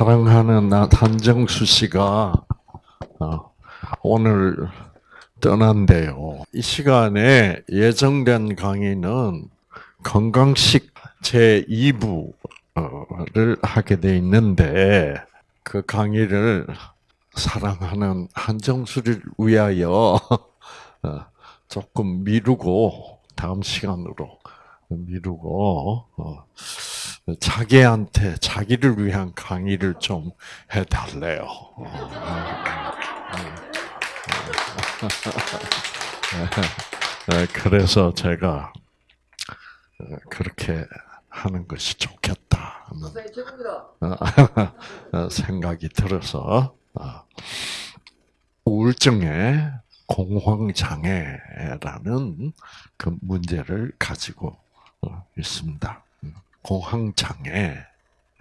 사랑하는 한정수 씨가 어, 오늘 떠난대요. 이 시간에 예정된 강의는 건강식 제 2부를 하게 돼 있는데 그 강의를 사랑하는 한정수를 위하여 어, 조금 미루고 다음 시간으로 미루고 어, 자기한테 자기를 위한 강의를 좀 해달래요. 네, 그래서 제가 그렇게 하는 것이 좋겠다 하는 생각이 들어서 아, 우울증의 공황장애라는 그 문제를 가지고 어, 있습니다. 공황장애.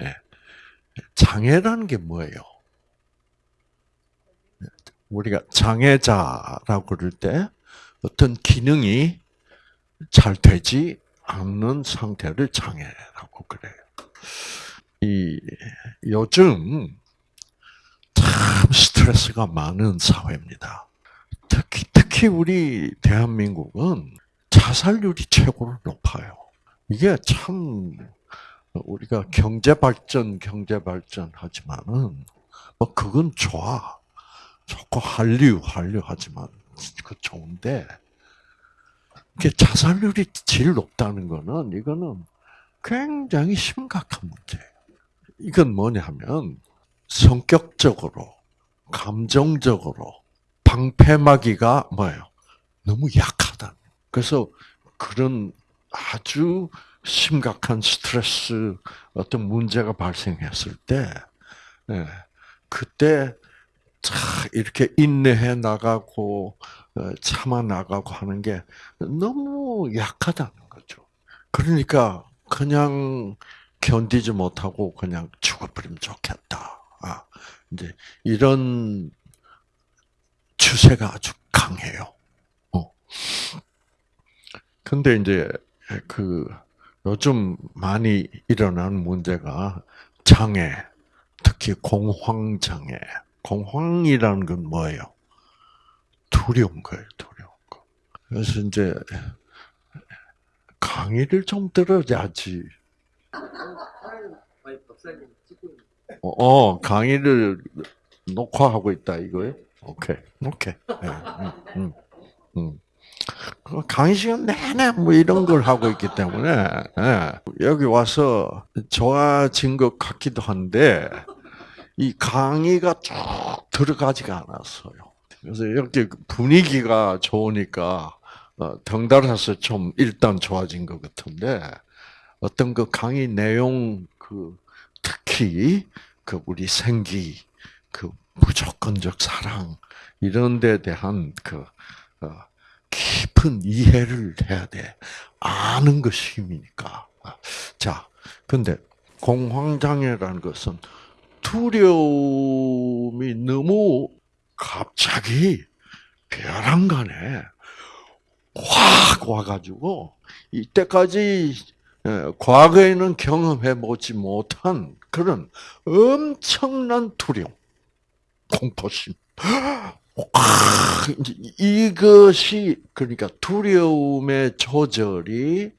예. 장애라는 게 뭐예요? 우리가 장애자라고 그럴 때 어떤 기능이 잘 되지 않는 상태를 장애라고 그래요. 이 요즘 참 스트레스가 많은 사회입니다. 특히 특히 우리 대한민국은 자살률이 최고로 높아요. 이게 참 우리가 경제 발전, 경제 발전 하지만은 뭐 그건 좋아. 좋고 한류, 한류 하지만 그 좋은데 이게 자살률이 제일 높다는 거는 이거는 굉장히 심각한 문제예요. 이건 뭐냐면 성격적으로, 감정적으로 방패막이가 뭐예요? 너무 약하다. 그래서 그런 아주 심각한 스트레스 어떤 문제가 발생했을 때, 예, 그때 자 이렇게 인내해 나가고 어, 참아 나가고 하는 게 너무 약하다는 거죠. 그러니까 그냥 견디지 못하고 그냥 죽어버리면 좋겠다. 아, 이제 이런 추세가 아주 강해요. 어. 근데 이제 그 요즘 많이 일어나는 문제가 장애, 특히 공황 장애. 공황이라는 건 뭐예요? 두려운 거예요, 두려운 거. 그래서 이제 강의를 좀 들어야지. 어, 어, 강의를 녹화하고 있다 이거예요? 오케이, 오케이. 네, 음, 음, 음. 그 강의 시간 내내 뭐 이런 걸 하고 있기 때문에 예, 여기 와서 좋아진 것 같기도 한데 이 강의가 쭉 들어가지가 않았어요. 그래서 이렇게 분위기가 좋으니까 어, 덩달아서 좀 일단 좋아진 것 같은데 어떤 그 강의 내용 그 특히 그 우리 생기 그 무조건적 사랑 이런 데 대한 그 어, 깊은 이해를 해야 돼. 아는 것이 힘이니까. 자, 근데 공황장애라는 것은 두려움이 너무 갑자기 벼랑 간에 확 와가지고 이때까지 예, 과거에는 경험해 보지 못한 그런 엄청난 두려움, 공포심, 이것이 그러니까 두려움의 조절이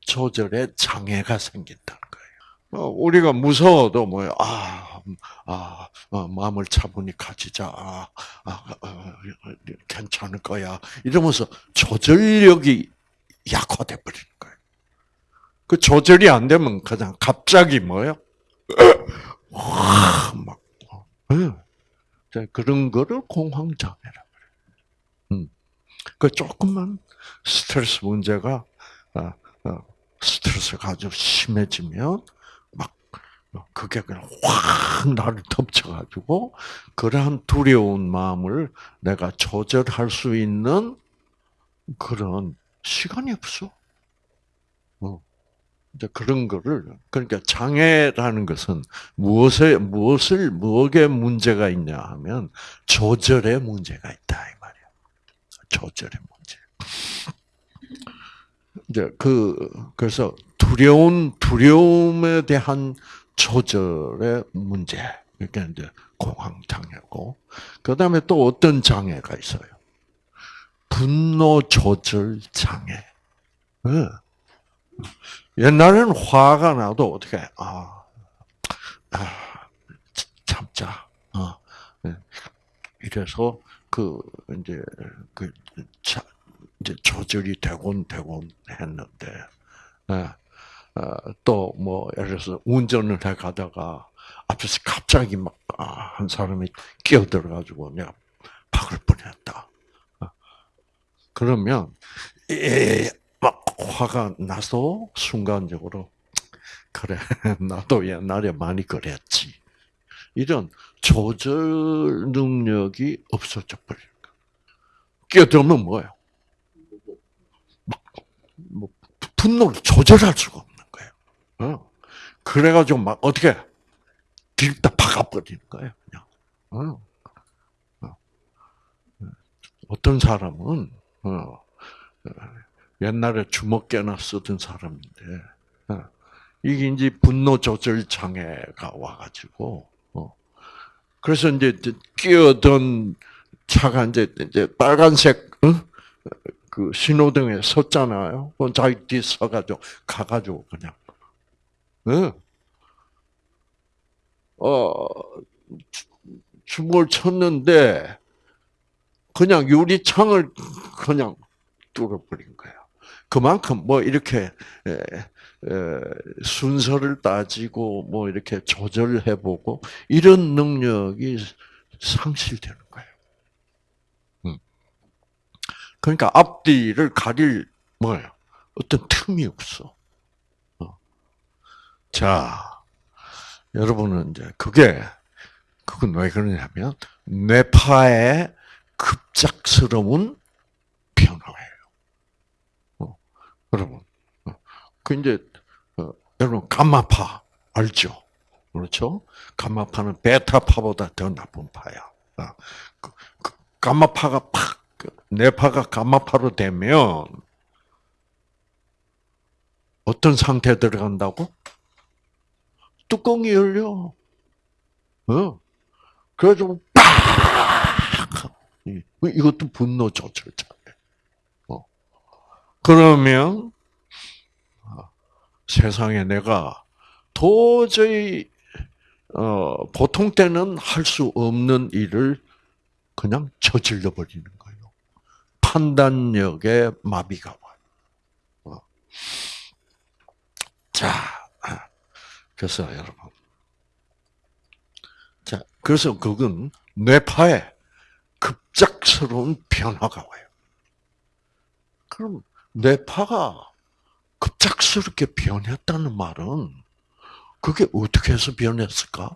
조절에 장애가 생긴다는 거예요. 어, 우리가 무서워도 뭐야 아, 아, 어, 마음을 차분히 가지자, 아, 아, 아, 괜찮을 거야 이러면서 조절력이 약화돼 버리는 거예요. 그 조절이 안 되면 그냥 갑자기 뭐요? 막 어, 그런 거를 공황장애라 그래요. 음. 그 조금만 스트레스 문제가 어, 어, 스트레스가 아주 심해지면 막 그게 그냥 확 나를 덮쳐가지고 그러한 두려운 마음을 내가 조절할 수 있는 그런 시간이 없어. 어. 이제 그런 거를 그러니까 장애라는 것은 무엇에 무엇을 무엇에 문제가 있냐 하면 조절에 문제가 있다 이 말이야. 조절의 문제. 이제 그 그래서 두려운 두려움에 대한 조절의 문제 이게 이제 공황 장애고, 그 다음에 또 어떤 장애가 있어요? 분노 조절 장애. 네. 옛날에는 화가 나도 어떻게 아, 아 참자. 어. 네. 이래서 그 이제 그 자, 이제 조절이 되곤 되곤 했는데 네. 어, 또뭐 예를 들어서 운전을 해 가다가 앞에서 갑자기 막 한 사람이 끼어들어 가지고 내가 박을 뻔했다. 어. 그러면 막 화가 나서 순간적으로 그래 나도 옛날에 많이 그랬지. 이런 조절 능력이 없어져 거. 끼어들면 뭐예요? 뭐 분노를 조절할 수가 없는 거예요. 어. 그래가지고 막 어떻게 뒤다 박아버리는 거예요. 그냥. 어. 어. 어떤 사람은 어. 옛날에 주먹깨나 쓰던 사람인데 이게 이제 분노 조절 장애가 와가지고 그래서 이제 끼어든 차가 이제 이제 빨간색 응? 그 신호등에 섰잖아요. 그 자기 뒤 서가지고 가가지고 그냥 응? 어 주먹을 쳤는데 그냥 유리창을 그냥 뚫어버린 거예요. 그만큼 뭐 이렇게 순서를 따지고 뭐 이렇게 조절해보고 이런 능력이 상실되는 거예요. 음. 그러니까 앞뒤를 가릴 뭐예요? 어떤 틈이 없어. 어. 자, 여러분은 이제 그게 그건 왜 그러냐면 뇌파의 급작스러운 변화예요. 어. 여러분, 그 이제 어, 여러분 감마파 알죠? 그렇죠? 감마파는 베타파보다 더 나쁜 파야. 아, 그, 그 감마파가 팍그 뇌파가 감마파로 되면 어떤 상태 들어간다고? 뚜껑이 열려. 어? 그래가지고 팍! 이것도 분노 조절자네. 어. 그러면 세상에 내가 도저히 어, 보통 때는 할 수 없는 일을 그냥 저질러 버리는 거예요. 판단력에 마비가 와요. 어. 자, 아, 그래서 여러분, 자, 그래서 그건 뇌파에 급작스러운 변화가 와요. 그럼 뇌파가 급작스럽게 변했다는 말은 그게 어떻게 해서 변했을까?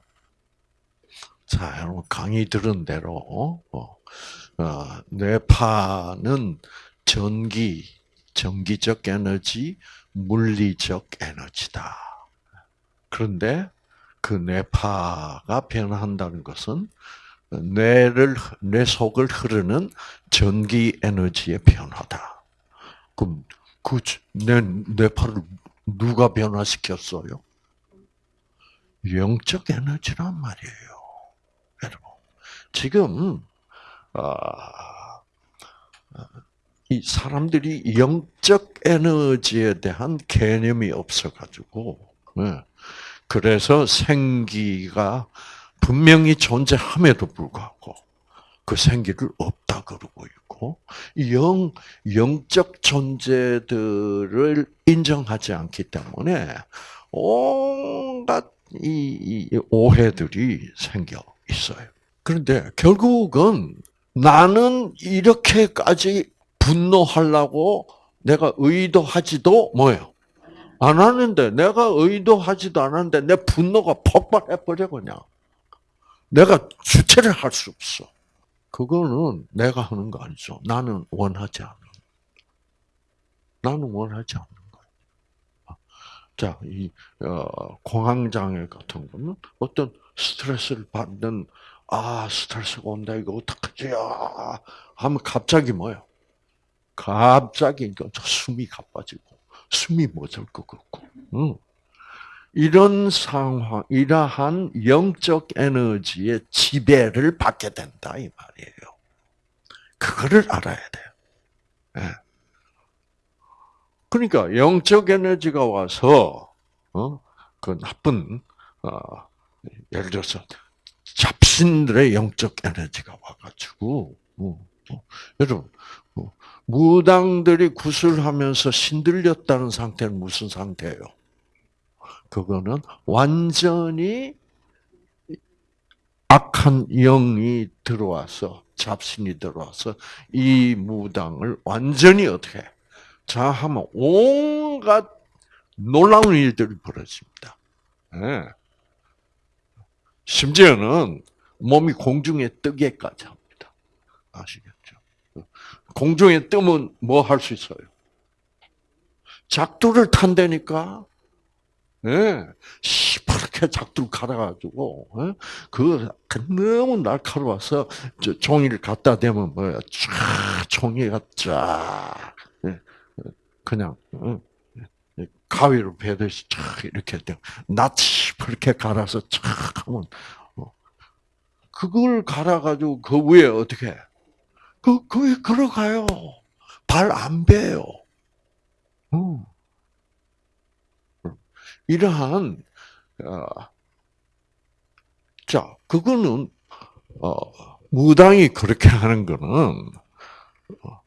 자, 여러분 강의 들은 대로 어, 어, 뇌파는 전기, 전기적 에너지, 물리적 에너지다. 그런데 그 뇌파가 변한다는 것은 뇌를 뇌 속을 흐르는 전기 에너지의 변화다. 그럼 그내 뇌파를 누가 변화시켰어요? 영적 에너지란 말이에요, 여러분. 지금 아, 이 사람들이 영적 에너지에 대한 개념이 없어가지고, 네. 그래서 생기가 분명히 존재함에도 불구하고 그 생기를 없다 그러고 있고 영 영적 존재들을 인정하지 않기 때문에 온갖 이, 이 오해들이 생겨 있어요. 그런데 결국은 나는 이렇게까지 분노하려고 내가 의도하지도 뭐예요? 안 하는데 내가 의도하지도 않았는데 내 분노가 폭발해 버려 그냥. 내가 주체를 할 수 없어. 그거는 내가 하는 거 아니죠. 나는 원하지 않는. 나는 원하지 않는 거예요. 자, 이 어, 공황장애 같은 거는 어떤 스트레스를 받는 아 스트레스가 온다 이거 어떡하지? 아, 하면 갑자기 뭐요? 갑자기 숨이 가빠지고 숨이 멎을 것 같고, 응. 이런 상황, 이러한 영적 에너지의 지배를 받게 된다 이 말이에요. 그거를 알아야 돼요. 네. 그러니까 영적 에너지가 와서 어? 그 나쁜 어, 예를 들어서 잡신들의 영적 에너지가 와가지고 어, 어, 여러분 어, 무당들이 구슬하면서 신들렸다는 상태는 무슨 상태예요? 그거는 완전히 악한 영이 들어와서 잡신이 들어와서 이 무당을 완전히 어떻게 자 하면 온갖 놀라운 일들이 벌어집니다. 네. 심지어는 몸이 공중에 뜨게까지 합니다. 아시겠죠? 공중에 뜨면 뭐 할 수 있어요? 작두를 탄다니까 예, 시퍼렇게 작두 갈아가지고, 예? 그 너무 날카로워서 저 종이를 갖다 대면 뭐야, 쫙 종이가 쫙 예, 그냥 어, 예, 가위로 베듯이 쫙 이렇게 시퍼렇게 갈아서 쫙 하면 어, 그걸 갈아가지고 그 위에 어떻게? 그, 그 위에 걸어가요. 발 안 베요. 어. 이러한 어, 자 그거는 어, 무당이 그렇게 하는 거는 어,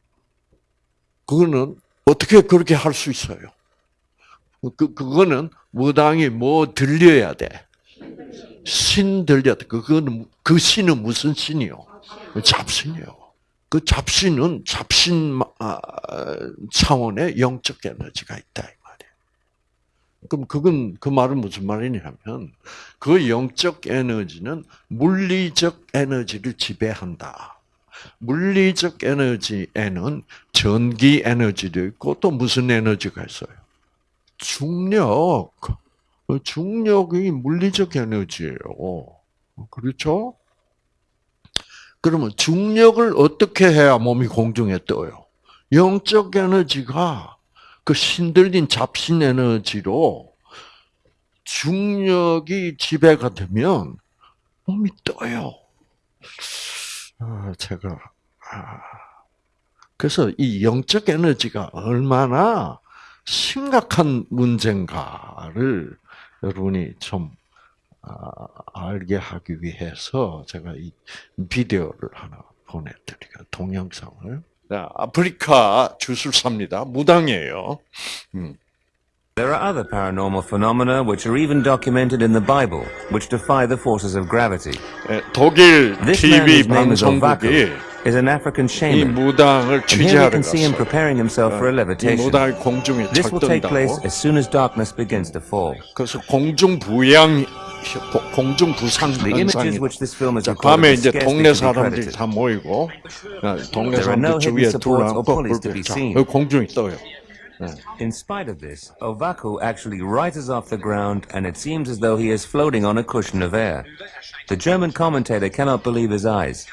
그거는 어떻게 그렇게 할 수 있어요? 그 그거는 무당이 뭐 들려야 돼? 신 들려. 그거는 그 신은 무슨 신이요? 잡신이요. 그 잡신은 잡신 아, 차원의 영적 에너지가 있다. 그럼 그건 그 말은 무슨 말이냐면 그 영적 에너지는 물리적 에너지를 지배한다. 물리적 에너지에는 전기 에너지도 있고 또 무슨 에너지가 있어요? 중력. 중력이 물리적 에너지예요. 그렇죠? 그러면 중력을 어떻게 해야 몸이 공중에 떠요? 영적 에너지가 그 신들린 잡신 에너지로 중력이 지배가 되면 몸이 떠요. 아, 제가 아, 그래서 이 영적 에너지가 얼마나 심각한 문제인가를 여러분이 좀 아, 알게 하기 위해서 제가 이 비디오를 하나 보내드리고 동영상을 아프리카 주술사입니다. 무당이에요. 음. There are other paranormal phenomena which are even documented in the Bible, which defy the forces of gravity. 독일 This man, TV his name is 방송국이 Ovaku, is an African 이 shaman. 무당을 And here we 취재하러 can see him 갔어요. preparing himself for a 이 levitation. 무당이 공중에 This will take place 철든다고. as soon as darkness begins to fall. 그래서 공중 부양, 공중 부상 The images 현상이. which this film is 자, recorded 밤에 is 이제 scarcely 동네 to be 사람들이 credited. 다 모이고 어, 동네 There are no 사람들 hidden 주위에 supports or 둘러앉고 pulleys to 불빛. be 자, seen. 여기 공중이 떠요. In spite of this, Ovaku actually rises off the ground and it seems as though he is floating on a cushion of air. The German commentator cannot believe his eyes.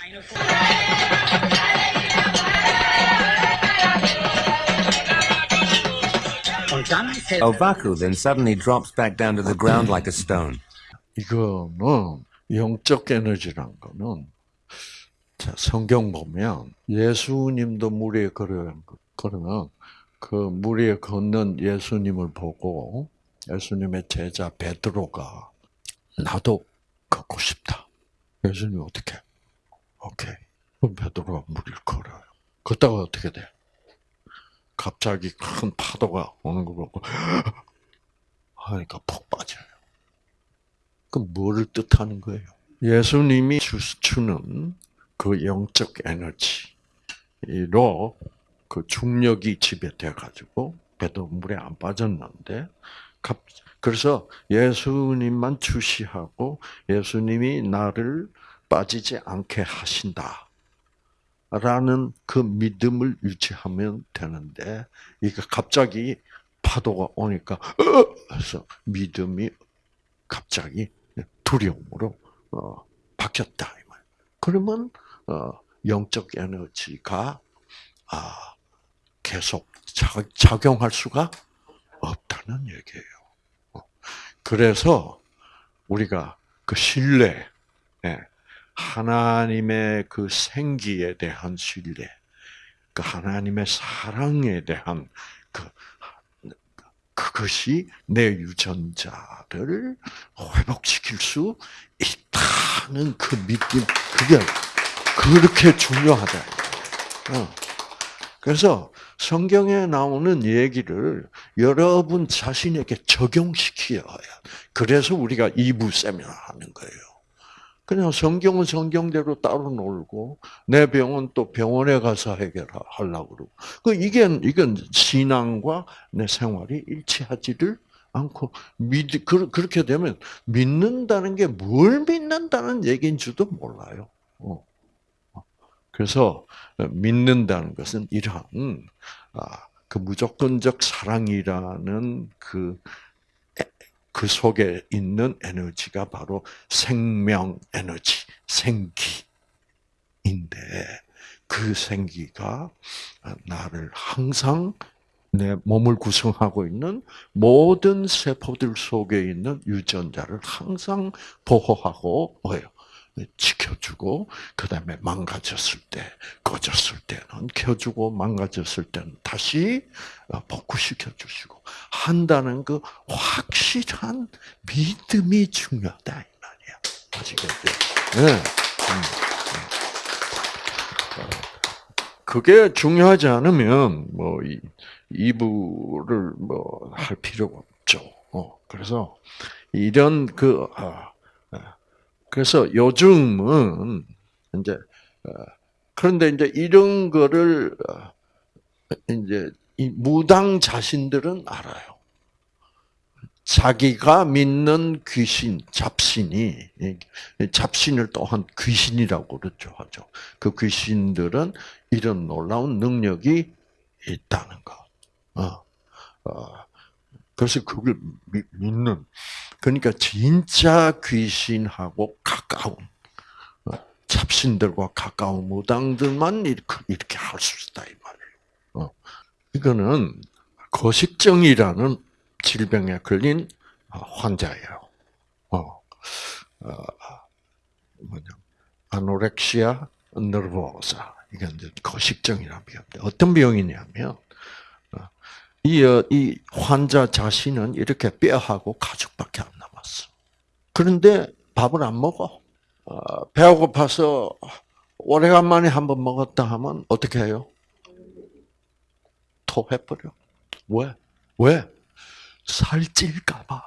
Ovaku then suddenly drops back down to the ground like a stone. 이거는 영적 에너지란 거는 자, 성경 보면 예수님도 물 위에 걸어 걸으면 그물 위에 걷는 예수님을 보고 예수님의 제자 베드로가 나도 걷고 싶다. 예수님 어떻게? 오케이. 그럼 베드로가 물 위를 걸어요. 걷다가 어떻게 돼? 갑자기 큰 파도가 오는 거 보고 하니까 푹 빠져요. 그럼 뭐를 뜻하는 거예요? 예수님이 주- 주는 그 영적 에너지로 그 중력이 지배돼 가지고 배도 물에 안 빠졌는데 갑- 그래서 예수님만 주시하고 예수님이 나를 빠지지 않게 하신다. 라는 그 믿음을 유지하면 되는데 이게 갑자기 파도가 오니까 어! 해서 믿음이 갑자기 두려움으로 어, 바뀌었다. 그러면 어, 영적 에너지가 아, 계속 작, 작용할 수가 없다는 얘기예요. 어, 그래서 우리가 그 신뢰, 예, 하나님의 그 생기에 대한 신뢰, 그 하나님의 사랑에 대한 그 그것이 내 유전자를 회복시킬 수 있다는 그 믿음, 그게 그렇게 중요하다. 어. 그래서 성경에 나오는 얘기를 여러분 자신에게 적용시켜야 그래서 우리가 이부 세미나 하는 거예요. 그냥 성경은 성경대로 따로 놀고 내 병은 또 병원에 가서 해결하려고 그러고 그 이게 이건 신앙과 내 생활이 일치하지를 않고 믿 그- 그렇게 되면 믿는다는 게 뭘 믿는다는 얘기인지도 몰라요. 어. 그래서 믿는다는 것은 이러한 아, 그 무조건적 사랑이라는 그 그 속에 있는 에너지가 바로 생명 에너지, 생기인데 그 생기가 나를 항상 내 몸을 구성하고 있는 모든 세포들 속에 있는 유전자를 항상 보호하고 뭐예요? 지켜주고 그다음에 망가졌을 때, 꺼졌을 때는 켜주고 망가졌을 때는 다시 어, 복구시켜 주시고 한다는 그 확실한 믿음이 중요하다 이 말이야. 아시겠죠? 네. 음. 어, 그게 중요하지 않으면 뭐 이, 이부를 뭐 할 필요가 없죠. 어, 그래서 이런 그 아, 그래서 요즘은 이제 어, 그런데 이제 이런 거를 어, 이제 이 무당 자신들은 알아요. 자기가 믿는 귀신, 잡신이 잡신을 또한 귀신이라고 그러죠 하죠. 그 귀신들은 이런 놀라운 능력이 있다는 거. 어, 어, 그래서 그걸 믿는 그러니까 진짜 귀신하고 가까운 어, 잡신들과 가까운 무당들만 이렇게 할수 있다 이. 어. 이거는 거식증이라는 질병에 걸린 환자예요. 어, 어 뭐냐, 아노렉시아 너버사 이게 이제 거식증이라는 병인데 어떤 병이냐면 이, 어, 이 환자 자신은 이렇게 뼈하고 가죽밖에 안 남았어. 그런데 밥을 안 먹어. 어, 배가 고파서 오래간만에 한번 먹었다 하면 어떻게 해요? 토해버려. 왜? 왜? 살찔까봐.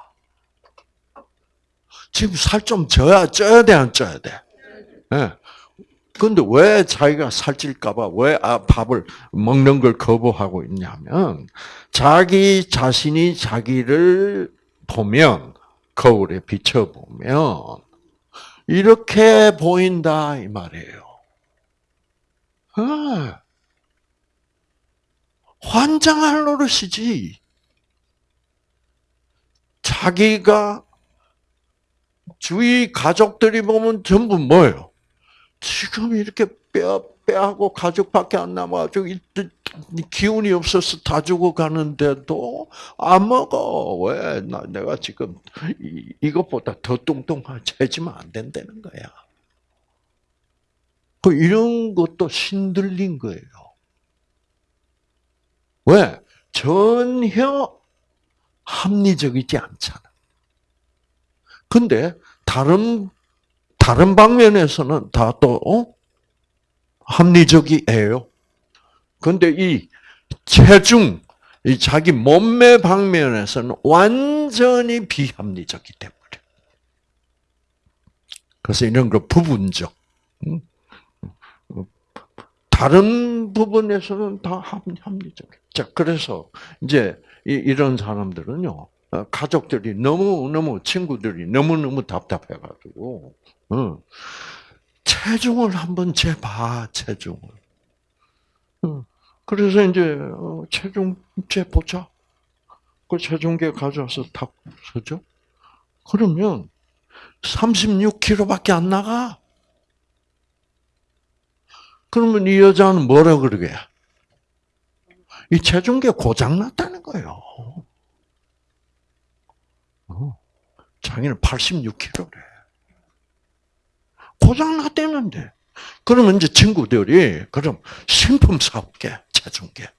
지금 살 좀 쪄야, 쪄야 돼, 안 쪄야 돼? 예. 네. 근데 왜 자기가 살찔까봐 왜 아, 밥을 먹는 걸 거부하고 있냐면 자기 자신이 자기를 보면 거울에 비춰 보면 이렇게 보인다 이 말이에요. 아, 환장할 노릇이지. 자기가 주위 가족들이 보면 전부 뭐예요? 지금 이렇게 뼈, 뼈하고 가죽밖에 안 남아가지고 기운이 없어서 다 죽어가는데도 안 먹어. 왜? 나, 내가 지금 이, 이것보다 더 뚱뚱해지면 안 된다는 거야. 그 이런 것도 신들린 거예요. 왜? 전혀 합리적이지 않잖아. 근데 다른 다른 방면에서는 다 또, 어? 합리적이에요. 근데 이 체중, 이 자기 몸매 방면에서는 완전히 비합리적이 돼버려. 그래서 이런 거 부분적. 다른 부분에서는 다 합리적. 자, 그래서 이제 이런 사람들은요, 가족들이 너무 너무 친구들이 너무 너무 답답해가지고 어. 체중을 한번 재봐, 체중을. 어. 그래서 이제 어, 체중 재보자. 그 체중계 가져와서 탁 서죠. 그러면 36kg밖에 안 나가. 그러면 이 여자는 뭐라 그러게? 이 체중계 고장 났다는 거예요. 자기는 86kg래. 고장 났대는데. 그러면 이제 친구들이 그럼 신품 사올게 체중계.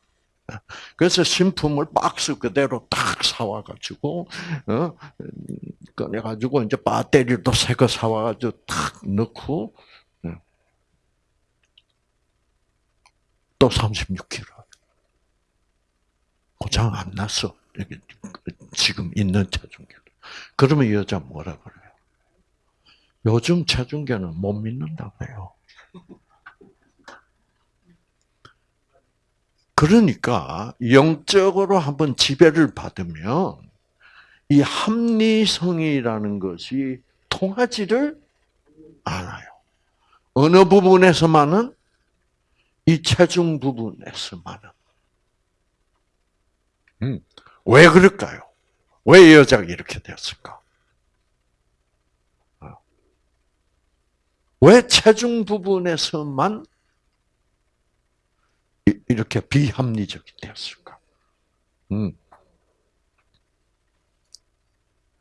그래서 신품을 박스 그대로 딱 사와가지고 어 꺼내가지고 이제 배터리도 새 거 사와가지고 탁 넣고 어. 또 36kg. 고장 안 났어. 지금 있는 체중계. 그러면 이 여자 뭐라 그래요? 요즘 체중계는 못 믿는다고요. 그러니까 영적으로 한번 지배를 받으면 이 합리성이라는 것이 통하지를 않아요. 어느 부분에서만은 이 체중 부분에서만은. 음, 왜 그럴까요? 왜이 여자가 이렇게 되었을까? 어. 왜 체중 부분에서만 이- 이렇게 비합리적이 되었을까? 음.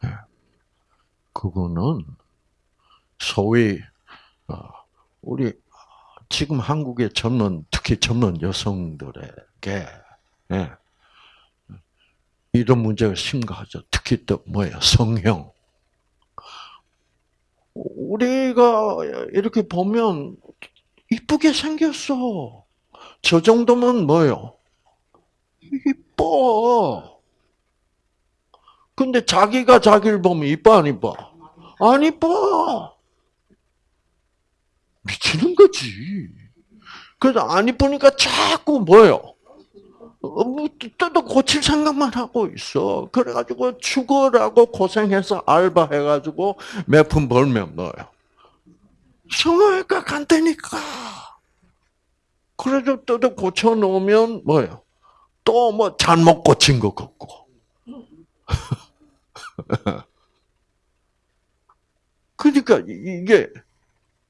예. 그거는 소위 어, 우리 지금 한국의 젊은 특히 젊은 여성들에게 예, 이런 문제가 심각하죠. 특히 또 뭐예요? 성형. 우리가 이렇게 보면 이쁘게 생겼어. 저 정도면 뭐요? 이뻐. 근데 자기가 자기를 보면 이뻐 안 이뻐? 안 이뻐. 미치는 거지. 그래서 안 이쁘니까 자꾸 뭐요? 어, 뭐, 또 고칠 생각만 하고 있어. 그래가지고 죽으라고 고생해서 알바해가지고 몇 푼 벌면 뭐요? 성형외과 간다니까. 그래도 또 고쳐놓으면 뭐예요? 또 뭐 잘못 고친 것 같고. 그러니까 이게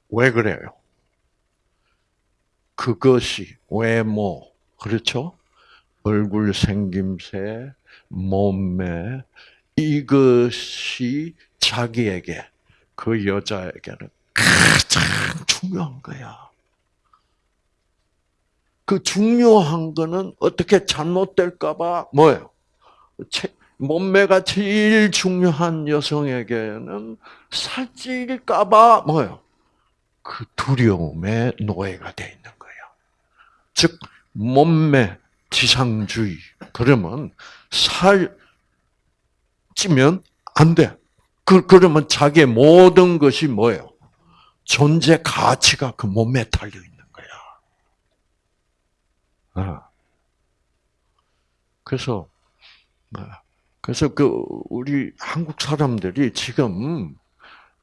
왜 그래요? 그것이 외모, 그렇죠? 얼굴 생김새, 몸매, 이것이 자기에게, 그 여자에게는 가장 중요한 거야. 그 중요한 거는 어떻게 잘못될까봐 뭐예요? 몸매가 제일 중요한 여성에게는 살찔까봐 뭐예요? 그 두려움의 노예가 돼 있는 거예요. 즉 몸매 지상주의 그러면 살 찌면 안 돼. 그 그러면 자기의 모든 것이 뭐예요? 존재 가치가 그 몸에 달려 있는 거야. 아. 그래서 아, 그래서 그 우리 한국 사람들이 지금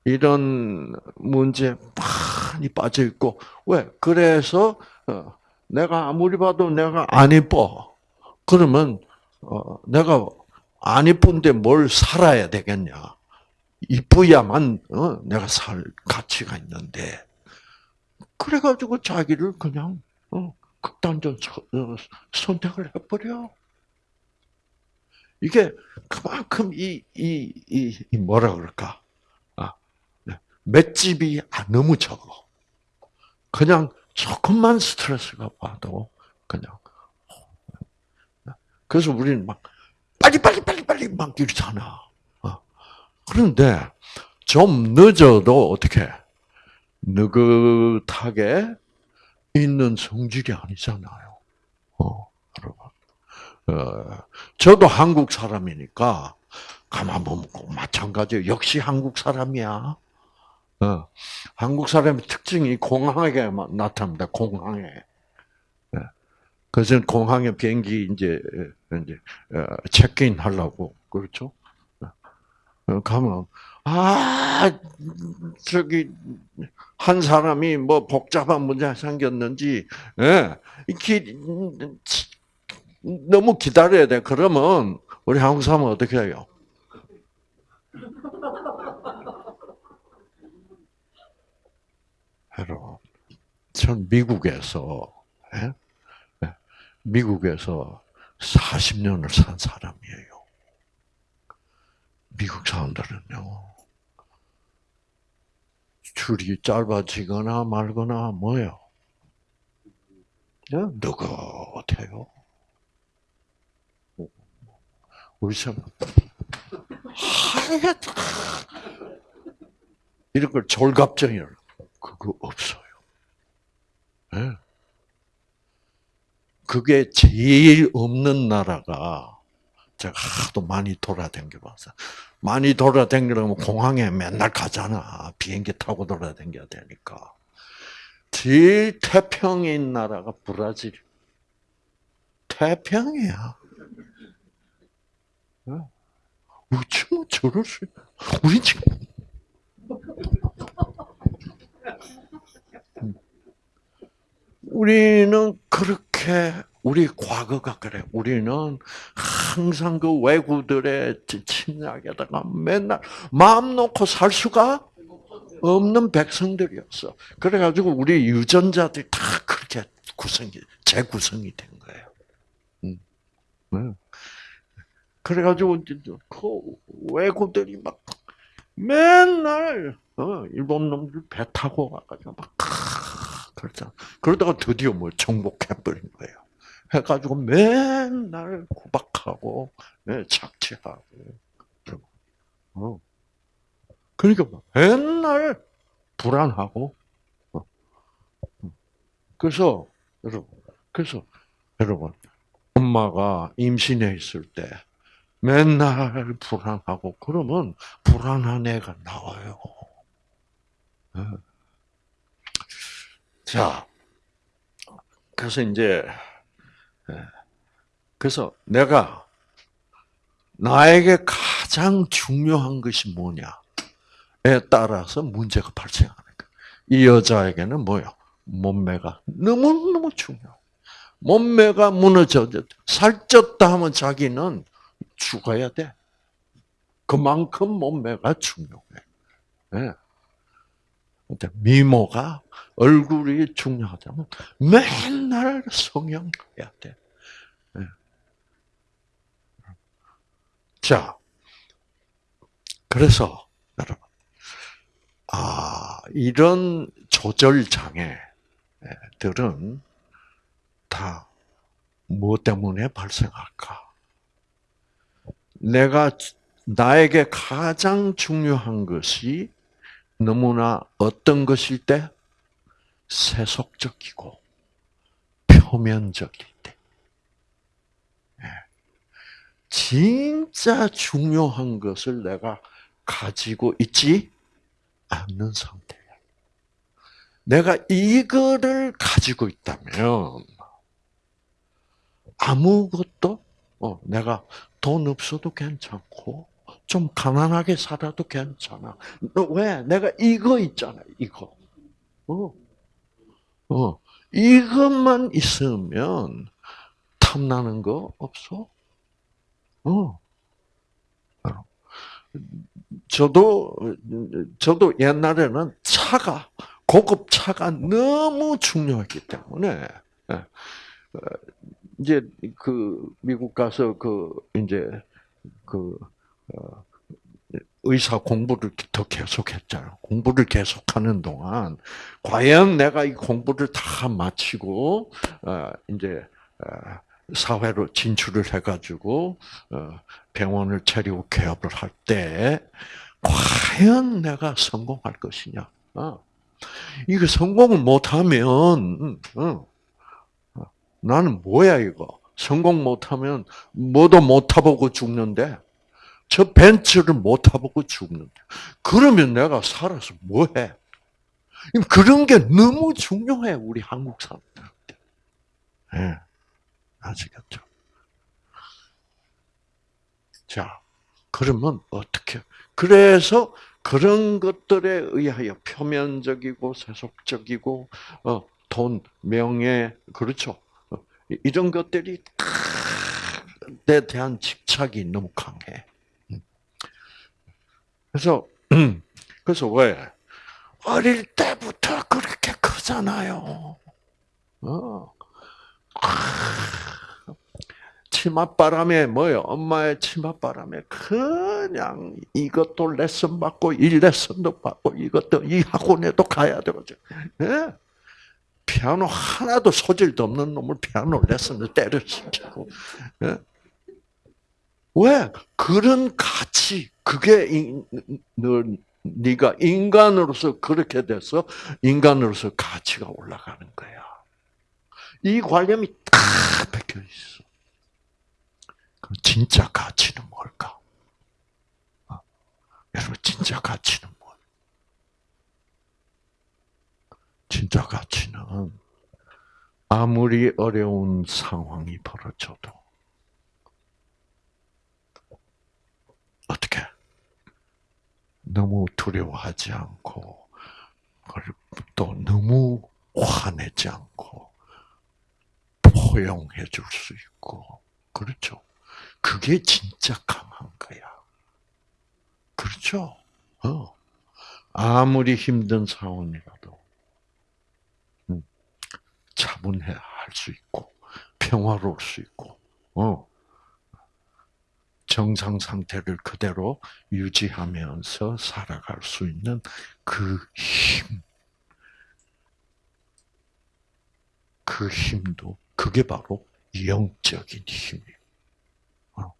이런 문제 많이 빠져 있고 왜? 그래서 어, 내가 아무리 봐도 내가 안 이뻐. 그러면 어, 내가 안 이쁜데 뭘 살아야 되겠냐? 이쁘야만 어, 내가 살 가치가 있는데 그래가지고 자기를 그냥 어, 극단적 어, 선택을 해버려. 이게 그만큼 이, 이, 이, 이 뭐라 그럴까? 아, 맷집이 너무 적어. 그냥 조금만 스트레스가 받아도 그냥. 그래서 우리는 막 빨리 빨리 빨리 빨리 막 이러잖아. 어. 그런데 좀 늦어도 어떻게 느긋하게 있는 성질이 아니잖아요. 어, 여러분. 어, 저도 한국 사람이니까 가만 보면 꼭 마찬가지예요. 역시 한국 사람이야. 어, 한국 사람의 특징이 공항에 나타납니다. 공항에. 예. 그래서 공항에 비행기 이제 이제 어, 체크인 하려고 그렇죠. 어, 가면 아 저기 한 사람이 뭐 복잡한 문제 생겼는지 예, 기, 너무 기다려야 돼. 그러면 우리 한국 사람은 어떻게 해요? 여러분, 전 미국에서 예? 예, 미국에서 40년을 산 사람이에요. 미국 사람들은요. 줄이 짧아지거나 말거나 뭐요? 예, 느긋해요. 우리 사람. 이런 걸 졸갑증이라 그거 없어요. 예. 그게 제일 없는 나라가 제가 하도 많이 돌아다녀봐서 많이 돌아다니려면 공항에 맨날 가잖아. 비행기 타고 돌아다녀야 되니까. 제일 태평인 나라가 브라질. 태평이야. 어? 어쩌면 저럴 수? 우리 지금 우리는 그렇게 우리 과거가 그래. 우리는 항상 그 외구들의 침략에다가 맨날 마음 놓고 살 수가 없는 백성들이었어. 그래가지고 우리 유전자들이 다 그렇게 구성이 재구성이 된 거예요. 음. 네. 그래가지고 그 외구들이 막 맨날 어, 일본 놈들 배 타고 와가지고 막 그렇죠. 그러다가 드디어 뭐 정복해버린 거예요. 해가지고 맨날 구박하고 네, 착취하고. 어. 그러니까 막 맨날 불안하고 어. 그래서 여러분 그래서 여러분 엄마가 임신해 있을 때 맨날 불안하고 그러면 불안한 애가 나와요. 네. 자, 그래서 이제 예. 그래서 내가 나에게 가장 중요한 것이 뭐냐에 따라서 문제가 발생하는 거야. 이 여자에게는 뭐요? 몸매가 너무너무 중요. 몸매가 무너져 살쪘다 하면 자기는 죽어야 돼. 그만큼 몸매가 중요해. 네. 미모가 얼굴이 중요하다면 맨날 성형해야 돼. 네. 자, 그래서 여러분, 아 이런 조절 장애들은 다 무엇 때문에 발생할까? 내가 나에게 가장 중요한 것이 너무나 어떤 것일 때 세속적이고 표면적일 때. 예. 진짜 중요한 것을 내가 가지고 있지 않는 상태야. 내가 이거를 가지고 있다면 아무것도 어, 내가 돈 없어도 괜찮고 좀 가난하게 살아도 괜찮아. 왜? 내가 이거 있잖아, 이거. 어. 어. 이것만 있으면 탐나는 거 없어? 어. 저도, 저도 옛날에는 차가, 고급 차가 너무 중요했기 때문에, 예. 어, 이제 그 미국 가서 그 이제 그 어, 의사 공부를 더 계속했잖아. 공부를 계속하는 동안 과연 내가 이 공부를 다 마치고 어, 이제 어, 사회로 진출을 해가지고 병원을 차리고 개업을 할 때 과연 내가 성공할 것이냐? 이거 성공을 못하면 나는 뭐야 이거? 성공 못하면 뭐도 못 타보고 죽는데 저 벤츠를 못 타보고 죽는데 그러면 내가 살아서 뭐 해? 그런 게 너무 중요해 우리 한국 사람들한테. 네. 아시겠죠? 자, 그러면 어떻게? 그래서 그런 것들에 의하여 표면적이고 세속적이고 어, 돈, 명예, 그렇죠. 이런 것들이 에 대한 집착이 너무 강해. 그래서 그래서 왜 어릴 때부터 그렇게 크잖아요. 어. 치맛바람에 뭐요? 엄마의 치맛바람에 그냥 이것도 레슨 받고 이 레슨도 받고 이것도 이 학원에도 가야 되거든. 예? 피아노 하나도 소질도 없는 놈을 피아노 레슨을 때려치고. 예? 왜? 그런 가치, 그게 인, 너, 네가 인간으로서 그렇게 돼서 인간으로서 가치가 올라가는 거야. 이 관념이 딱 박혀 있어. 그럼 진짜 가치는 뭘까? 어? 여러분 진짜 가치는 뭘? 진짜 가치는 아무리 어려운 상황이 벌어져도 어떻게 너무 두려워하지 않고 또 너무 화내지 않고 포용해 줄 수 있고 그렇죠. 그게 진짜 강한 거야. 그렇죠. 어. 아무리 힘든 상황이라도 음, 차분해 할 수 있고 평화로울 수 있고 어. 정상 상태를 그대로 유지하면서 살아갈 수 있는 그 힘. 그 힘도 그게 바로 영적인 힘이에요. 어.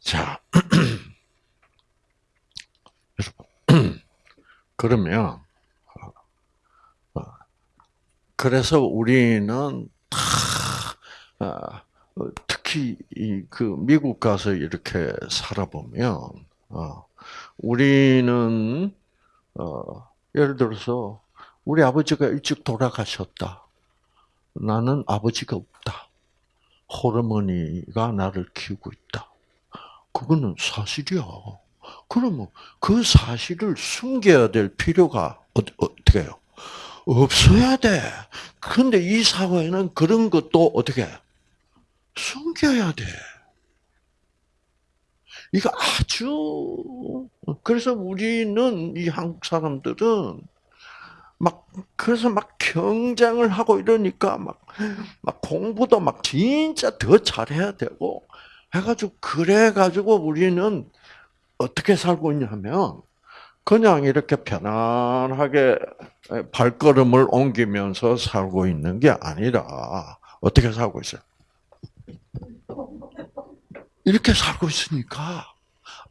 자, 그러면 어, 어, 그래서 우리는 다 특히 이그 미국 가서 이렇게 살아보면 어, 우리는 어, 예를 들어서 우리 아버지가 일찍 돌아가셨다. 나는 아버지가 없다. 호르머니가 나를 키우고 있다. 그거는 사실이야. 그러면 그 사실을 숨겨야 될 필요가 어, 어떻게 해요? 없어야 돼. 근데 이 사회는 그런 것도 어떻게 해? 숨겨야 돼. 이거 아주 그래서 우리는 이 한국 사람들은 막 그래서 막 경쟁을 하고 이러니까 막 막 공부도 막 진짜 더 잘해야 되고 해가지고 그래 가지고 우리는 어떻게 살고 있냐면 그냥 이렇게 편안하게 발걸음을 옮기면서 살고 있는 게 아니라 어떻게 살고 있어요? 이렇게 살고 있으니까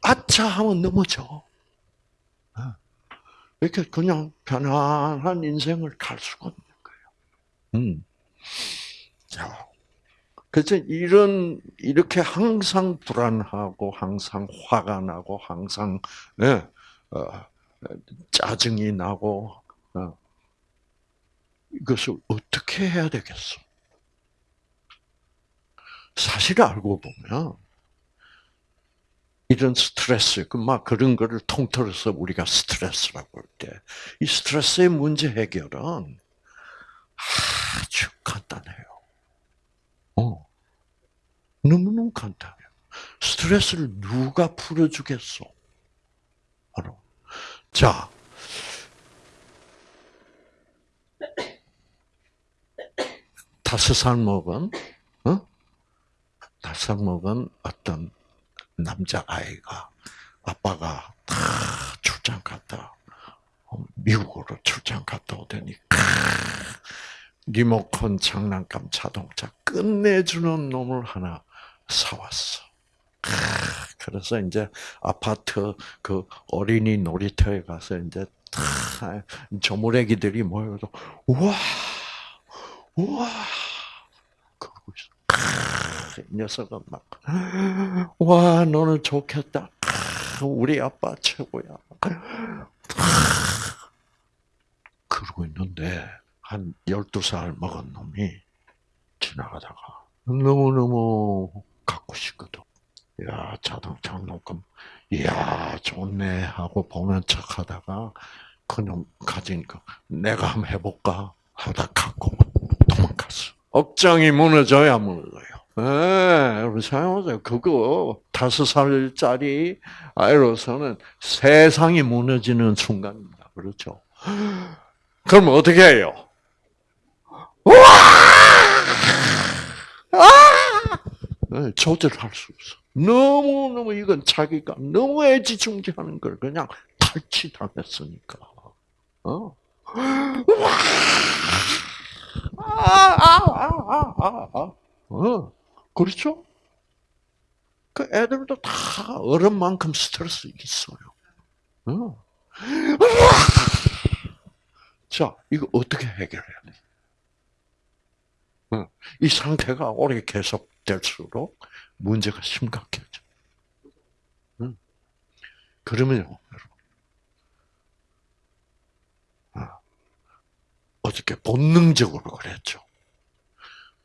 아차 하면 넘어져. 이렇게 그냥 편안한 인생을 갈 수가 없는 거예요. 음. 자, 그래서 이런 이렇게 항상 불안하고 항상 화가 나고 항상 예, 어, 짜증이 나고 어, 이것을 어떻게 해야 되겠어? 사실 알고 보면 이런 스트레스, 그막 그런 거를 통틀어서 우리가 스트레스라고 할 때, 이 스트레스의 문제 해결은 아주 간단해요. 어. 너무너무 간단해요. 스트레스를 누가 풀어주겠어? 바로. 자. 다섯 살 먹은, 어? 다섯 살 먹은 어떤 남자 아이가 아빠가 다 출장 갔다 어, 미국으로 출장 갔다 오더니 리모컨 장난감 자동차 끝내주는 놈을 하나 사왔어. 그래서 이제 아파트 그 어린이 놀이터에 가서 이제 다 조무래기들이 모여서 우와 우와 그러고 있어. 이 녀석은 막 와, 너는 좋겠다. 우리 아빠 최고야. 그러고 있는데, 한 12살 먹은 놈이 지나가다가 너무너무 갖고 싶거든. 야, 자동차 놓고, 이야, 좋네. 하고 보는 척 하다가, 그놈 가지니까, 내가 한번 해볼까? 하다 갖고 도망갔어. 억장이 무너져야 무너져요. 네, 여러분 생각해보세요. 그거 다섯 살짜리 아이로서는 세상이 무너지는 순간입니다. 그렇죠? 그럼 어떻게 해요? 와! 네, 조절할 수 없어. 너무 너무 이건 자기가 너무 애지중지하는 걸 그냥 탈취당했으니까. 어? 아, 아, 아, 아, 아, 아. 어, 그렇죠? 그 애들도 다 어른만큼 스트레스 있어요. 어. 자, 이거 어떻게 해결해야 돼? 어, 이 상태가 오래 계속될수록 문제가 심각해져. 응. 그러면요, 어떻게 본능적으로 그랬죠.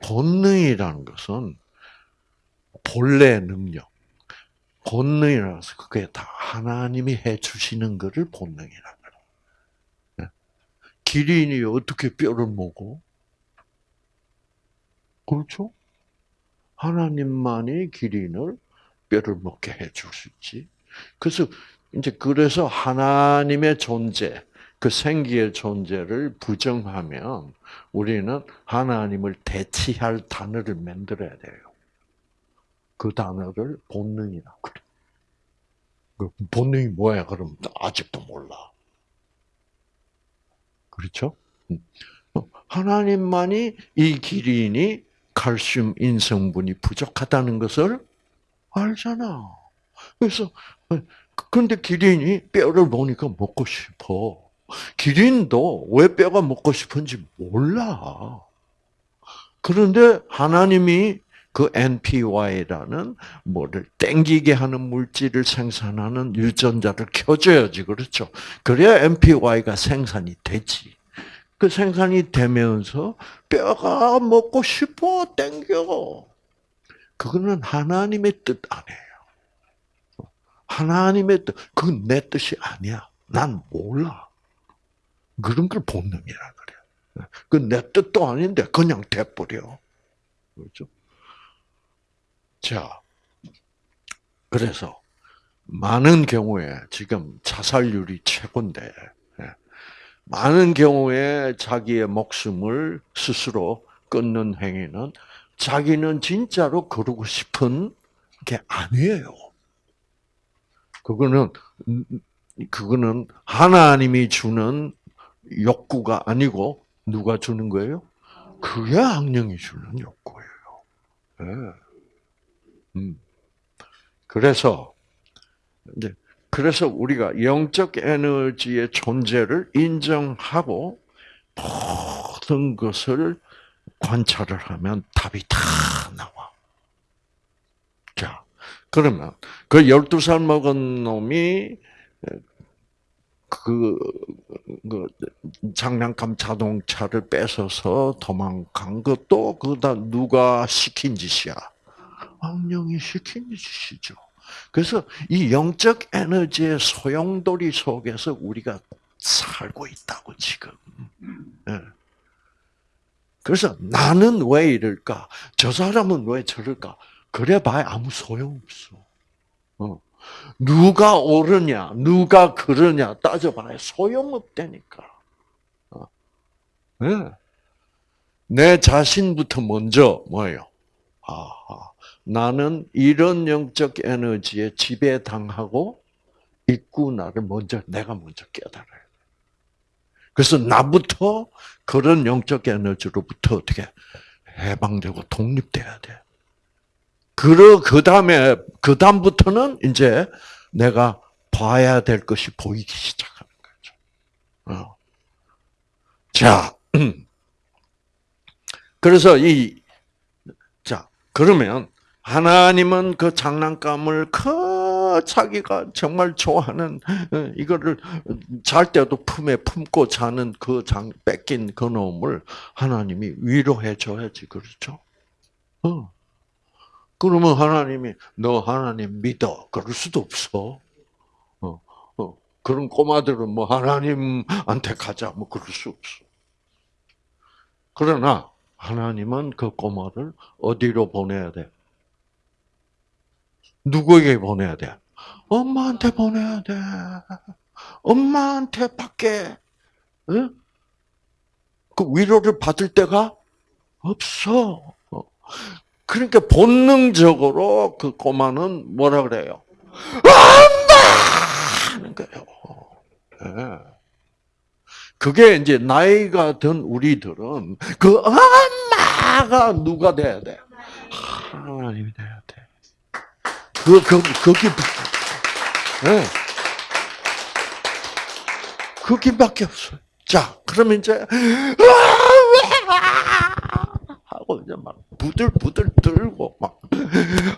본능이라는 것은 본래 능력, 본능이라서 그게 다 하나님이 해 주시는 것을 본능이라 그래. 예. 기린이 어떻게 뼈를 먹어? 그렇죠? 하나님만이 기린을 뼈를 먹게 해줄수 있지. 그래서 이제 그래서 하나님의 존재, 그 생기의 존재를 부정하면 우리는 하나님을 대치할 단어를 만들어야 돼요. 그 단어를 본능이라고 그래. 그 본능이 뭐야? 그럼 아직도 몰라. 그렇죠? 음. 하나님만이 이 기린이 칼슘 인성분이 부족하다는 것을 알잖아. 그래서 근데 기린이 뼈를 보니까 먹고 싶어. 기린도 왜 뼈가 먹고 싶은지 몰라. 그런데 하나님이 그 NPY라는 뭐를 땡기게 하는 물질을 생산하는 유전자를 켜줘야지 그렇죠. 그래야 NPY가 생산이 되지. 그 생산이 되면서 뼈가 먹고 싶어 땡겨. 그거는 하나님의 뜻 아니에요. 하나님의 뜻, 그건 내 뜻이 아니야. 난 몰라. 그런 걸 본능이라 그래. 그건 내 뜻도 아닌데 그냥 돼버려. 그렇죠? 자, 그래서 많은 경우에 지금 자살률이 최고인데 많은 경우에 자기의 목숨을 스스로 끊는 행위는 자기는 진짜로 그러고 싶은 게 아니에요. 그거는 그거는 하나님이 주는 욕구가 아니고 누가 주는 거예요? 그게 악령이 주는 욕구예요. 네. 음. 그래서 이제 그래서 우리가 영적 에너지의 존재를 인정하고 모든 것을 관찰을 하면 답이 다 나와. 자, 그러면 그 12살 먹은 놈이 그, 그 장난감 자동차를 뺏어서 도망간 것도 그다 누가 시킨 짓이야? 악령이 짓이죠. 그래서 이 영적 에너지의 소용돌이 속에서 우리가 살고 있다고 지금. 예. 그래서 나는 왜 이럴까? 저 사람은 왜 저럴까? 그래봐야 아무 소용없어. 어. 누가 옳으냐, 누가 그러냐 따져봐야 소용없다니까. 어. 네. 내 자신부터 먼저 뭐예요? 아, 나는 이런 영적 에너지에 지배당하고 있구나를 먼저 내가 먼저 깨달아야 돼. 그래서 나부터 그런 영적 에너지로부터 어떻게 해방되고 독립돼야 돼. 그러 그 다음에 그 다음부터는 이제 내가 봐야 될 것이 보이기 시작하는 거죠. 어. 자, 그래서 이 자, 그러면 하나님은 그 장난감을 그 자기가 정말 좋아하는 어, 이거를 잘 때도 품에 품고 자는 그 장 뺏긴 그 놈을 하나님이 위로해 줘야지 그렇죠? 어. 그러면 하나님이 너 하나님 믿어 그럴 수도 없어. 어, 어. 그런 꼬마들은 뭐 하나님한테 가자 뭐 그럴 수 없어. 그러나 하나님은 그 꼬마를 어디로 보내야 돼? 누구에게 보내야 돼? 엄마한테 보내야 돼. 엄마한테 밖에 응? 그 위로를 받을 때가 없어. 그러니까 본능적으로 그 꼬마는 뭐라 그래요? 엄마! 하는 거예요. 예. 그게 이제 나이가 든 우리들은 그 엄마가 누가 돼야 돼? 하나님이 돼야 돼. 그, 그, 거기, 예. 거기밖에 없어요. 자, 그러면 이제, 하고 이제 막 부들부들 들고 막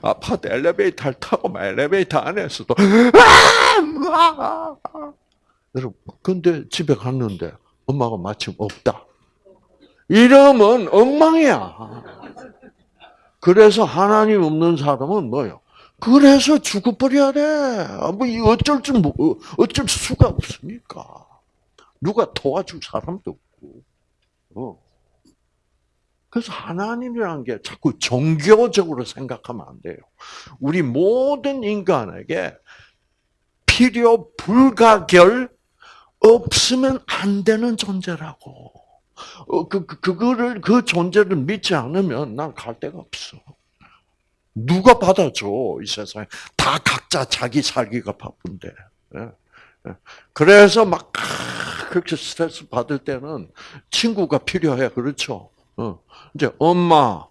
아파트 엘리베이터를 타고 막 엘리베이터 안에서도 여러분 근데 집에 갔는데 엄마가 마침 없다. 이러면 엉망이야. 그래서 하나님 없는 사람은 뭐요? 그래서 죽어버려야 돼. 아, 뭐 어쩔 줄 모- 어쩔 수가 없으니까. 누가 도와줄 사람도 없고. 어. 그래서 하나님이라는 게 자꾸 종교적으로 생각하면 안 돼요. 우리 모든 인간에게 필요 불가결 없으면 안 되는 존재라고. 어, 그, 그, 그거를, 그 존재를 믿지 않으면 난 갈 데가 없어. 누가 받아줘, 이 세상에. 다 각자 자기 살기가 바쁜데. 예, 예. 그래서 막, 아, 그렇게 스트레스 받을 때는 친구가 필요해. 그렇죠? 어. 이제 엄마,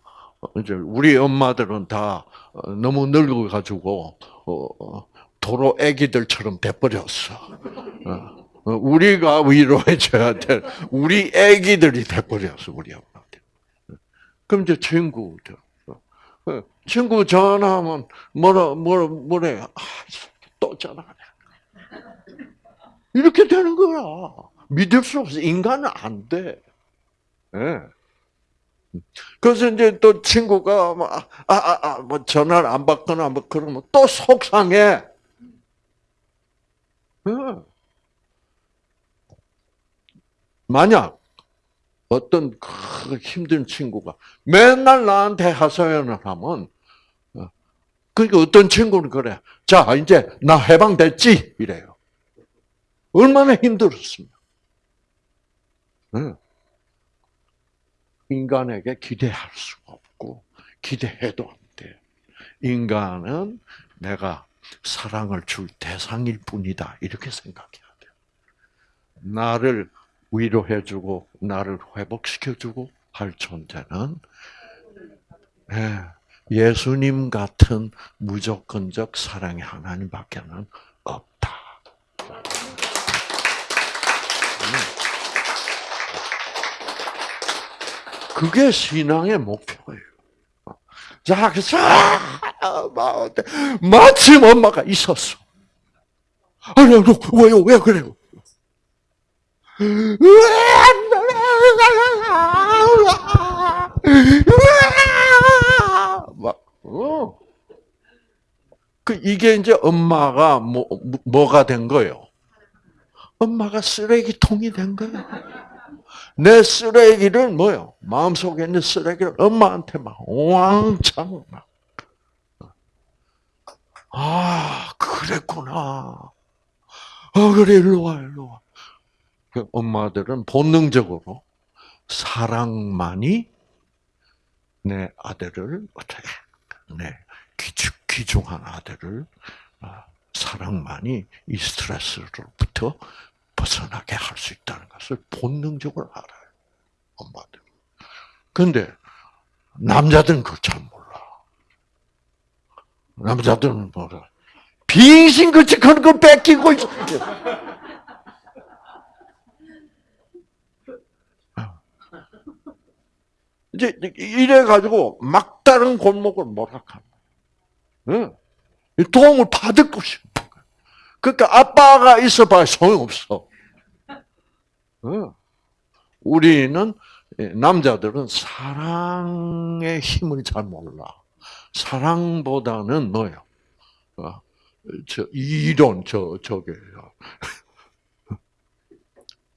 이제 우리 엄마들은 다 어, 너무 늙어 가지고, 어, 어, 도로 애기들처럼 돼버렸어. 우리가 위로해줘야 될, 우리 애기들이 돼버렸어, 우리 엄마들. 그럼 이제 친구들. 어, 친구 전화하면 뭐라, 뭐라, 뭐래. 아, 또 전화하네. 이렇게 되는 거야. 믿을 수 없어. 인간은 안 돼. 예. 그래서 이제 또 친구가 뭐, 아, 아, 아, 뭐 전화를 안 받거나 뭐 그러면 또 속상해. 예. 만약 어떤 그 힘든 친구가 맨날 나한테 하소연을 하면 어, 그러니까 어떤 친구는 그래. 자 이제 나 해방됐지 이래요. 얼마나 힘들었으면. 응. 인간에게 기대할 수가 없고 기대해도 안 돼. 인간은 내가 사랑을 줄 대상일 뿐이다 이렇게 생각해야 돼. 나를 위로해주고 나를 회복시켜주고 할 존재는 예, 예수님 같은 무조건적 사랑의 하나님밖에는 없다. 그게 신앙의 목표예요. 자, 그래서 아? 마침 엄마가 있었어. 아니, 왜요? 왜 그래요? 막, 어. 그, 이게 이제 엄마가 뭐, 뭐가 된 거예요? 엄마가 쓰레기통이 된 거예요. 내 쓰레기를 뭐요? 마음속에 있는 쓰레기를 엄마한테 막 왕창 막. 아, 그랬구나. 아, 그래, 일로 와, 일로 와. 그 엄마들은 본능적으로 사랑만이 내 아들을 어떻게, 내 귀중, 귀중한 아들을 아, 사랑만이 이 스트레스로부터 벗어나게 할 수 있다는 것을 본능적으로 알아요. 엄마들. 근데 남자들은 그걸 잘 몰라. 남자들은 뭐라. 빙신같이 그런 걸 뺏기고 있어. 이제 이래 가지고 막다른 골목을 몰락하는 거야. 도움을 받을 것이. 그러니까 아빠가 있어봐야 소용없어. 우리는 남자들은 사랑의 힘을 잘 몰라. 사랑보다는 뭐요? 어, 저 이론 저 저게요.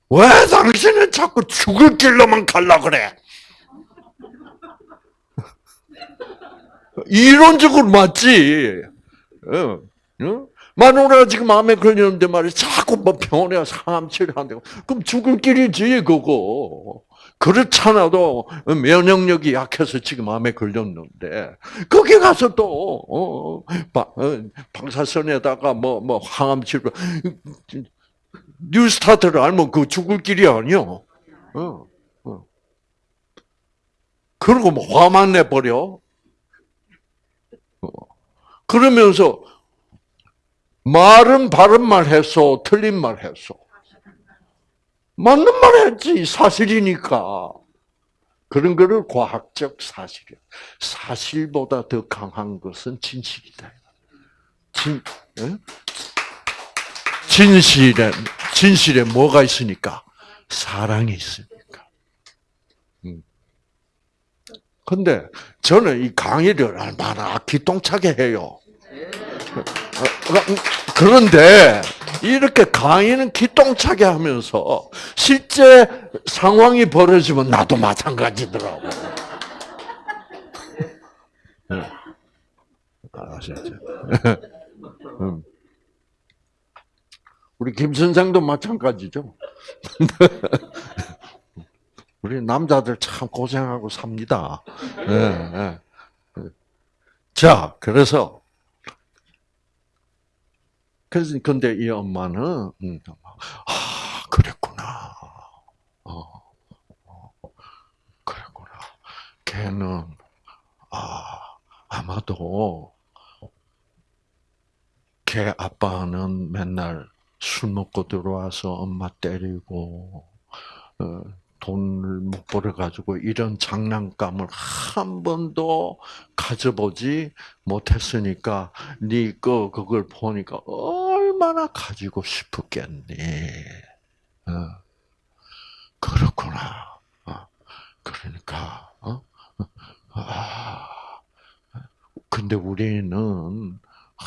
왜 당신은 자꾸 죽을 길로만 갈라 그래? 이론적으로 맞지. 마누라가 지금 마음에 걸리는데 말이야. 자꾸 뭐 병원에 치료한다고. 그럼 죽을 길이지, 그거. 그렇잖아도 면역력이 약해서 지금 암에 걸렸는데 거기 가서 또 어, 바- 어, 방사선에다가 뭐 뭐 항암 치료 New start를 알면 그 죽을 길이 아니요. 그리고 뭐 화만 내 버려. 어. 그러면서 말은 바른 말 했어, 틀린 말 했어. 맞는 말 했지, 사실이니까. 그런 거를 과학적 사실이야. 사실보다 더 강한 것은 진실이다. 진, 예? 진실에, 진실에 뭐가 있으니까? 사랑이 있으니까. 음. 근데 저는 이 강의를 얼마나 기똥차게 해요. 어, 그런데 이렇게 강의는 기똥차게 하면서 실제 상황이 벌어지면 나도 마찬가지더라고. 네. 아시죠? 음. 우리 김 선생도 마찬가지죠. 우리 남자들 참 고생하고 삽니다. 네, 네. 자, 그래서 그래서 근데 이 엄마는 음, 아 그랬구나. 어, 어, 그랬구나. 걔는 아 아마도 걔 아빠는 맨날 술 먹고 들어와서 엄마 때리고 어, 돈을 못 벌어 가지고 이런 장난감을 한 번도 가져보지 못했으니까 네거 그걸 보니까 얼마나 가지고 싶었겠니. 어. 그렇구나. 어. 그러니까 어? 아, 근데 우리는 아,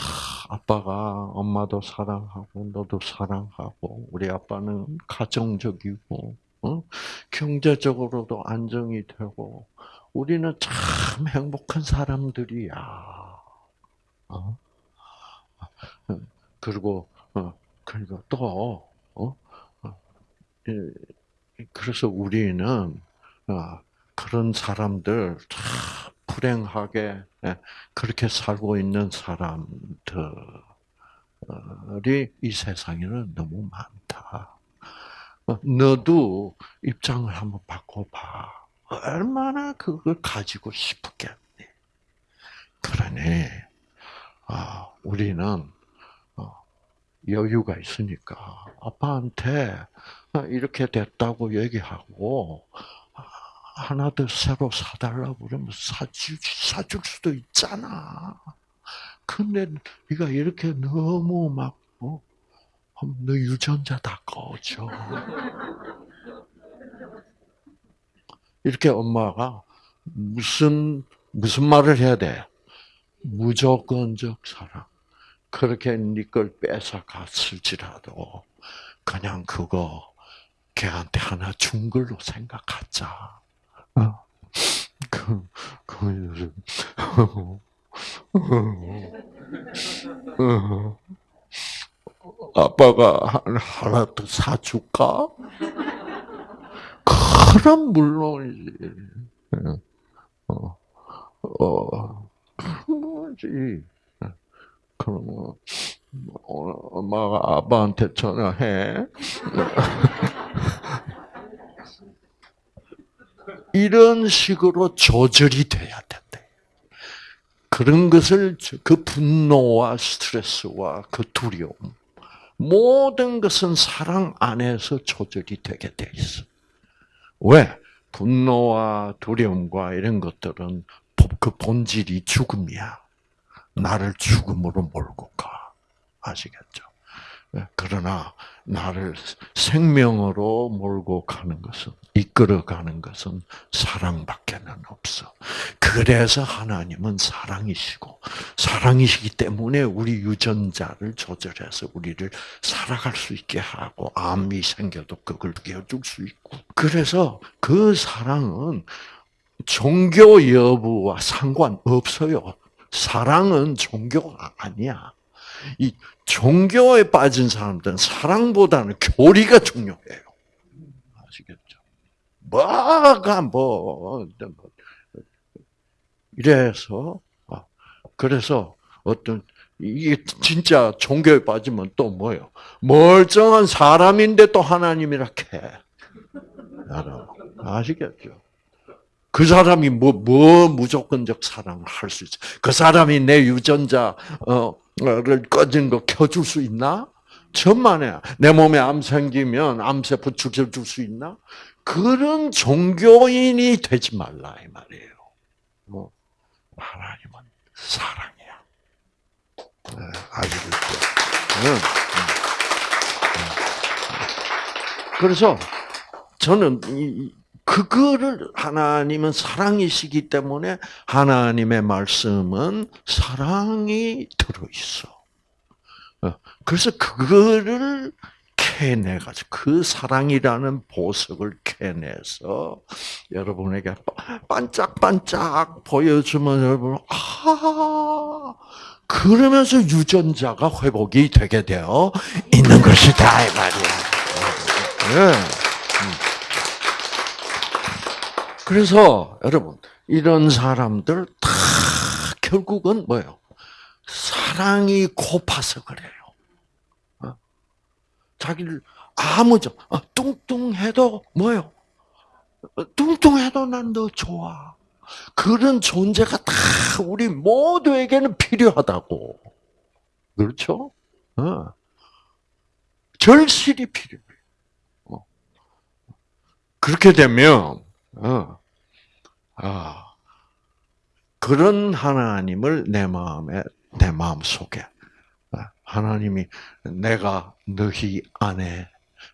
아빠가 엄마도 사랑하고 너도 사랑하고 우리 아빠는 가정적이고 어? 경제적으로도 안정이 되고 우리는 참 행복한 사람들이야. 어? 그리고 어, 그리고 또 어? 어, 예, 그래서 우리는 어, 그런 사람들 참 불행하게 예, 그렇게 살고 있는 사람들이 이 세상에는 너무 많다. 어, 너도 입장을 한번 바꿔봐. 얼마나 그걸 가지고 싶었겠니? 그러니 아, 우리는 어, 여유가 있으니까 아빠한테 어, 이렇게 됐다고 얘기하고 아, 하나 더 새로 사달라고 그러면 사줄, 사줄 수도 있잖아. 근데 네가 이렇게 너무 막 어? 너 유전자 다 꺼져. 이렇게 엄마가 무슨 무슨 말을 해야 돼? 무조건적 사랑. 그렇게 네걸 뺏어 갔을지라도 그냥 그거 걔한테 하나 준 걸로 생각하자. 어? 그, 그, 아빠가 하나 더 사줄까? 그럼 물론이지. 어, 어, 뭐지. 그러면 엄마가 아빠한테 전화해. 이런 식으로 조절이 돼야 된대. 그런 것을 그 분노와 스트레스와 그 두려움 모든 것은 사랑 안에서 조절이 되게 돼 있어. 왜? 분노와 두려움과 이런 것들은 그 본질이 죽음이야. 나를 죽음으로 몰고 가. 아시겠죠? 그러나 나를 생명으로 몰고 가는 것은 이끌어 가는 것은 사랑밖에는 없어. 그래서 하나님은 사랑이시고 사랑이시기 때문에 우리 유전자를 조절해서 우리를 살아갈 수 있게 하고 암이 생겨도 그걸 깨워줄 수 있고 그래서 그 사랑은 종교 여부와 상관없어요. 사랑은 종교가 아니야. 이 종교에 빠진 사람들은 사랑보다는 교리가 중요해요. 아시겠죠? 뭐가 뭐 이래서 아, 그래서 어떤 이게 진짜 종교에 빠지면 또 뭐요? 멀쩡한 사람인데 또 하나님이라 해. 여러분 아시겠죠? 그 사람이 뭐, 뭐 무조건적 사랑을 할 수 있어. 그 사람이 내 유전자, 어, 를 꺼진 거 켜줄 수 있나? 천만에. 내 몸에 암 생기면 암세포 죽여줄 수 있나? 그런 종교인이 되지 말라, 이 말이에요. 뭐, 하나님은 사랑이야. 네, 응. 그래서 저는 이, 이- 그거를 하나님은 사랑이시기 때문에 하나님의 말씀은 사랑이 들어 있어. 어, 그래서 그거를 캐내가지고 그 사랑이라는 보석을 캐내서 여러분에게 반짝반짝 보여주면 여러분 아 그러면서 유전자가 회복이 되게 되어 있는 것이다 이 말이야. 예. 그래서 여러분 이런 사람들 다 결국은 뭐예요? 사랑이 고파서 그래요. 어? 자기를 아무죠 어, 뚱뚱해도 뭐요? 어, 뚱뚱해도 난 너 좋아. 그런 존재가 다 우리 모두에게는 필요하다고. 그렇죠? 어. 절실히 필요해. 어. 그렇게 되면 어, 아, 그런 하나님을 내 마음에, 내 마음 속에, 아, 하나님이 내가 너희 안에,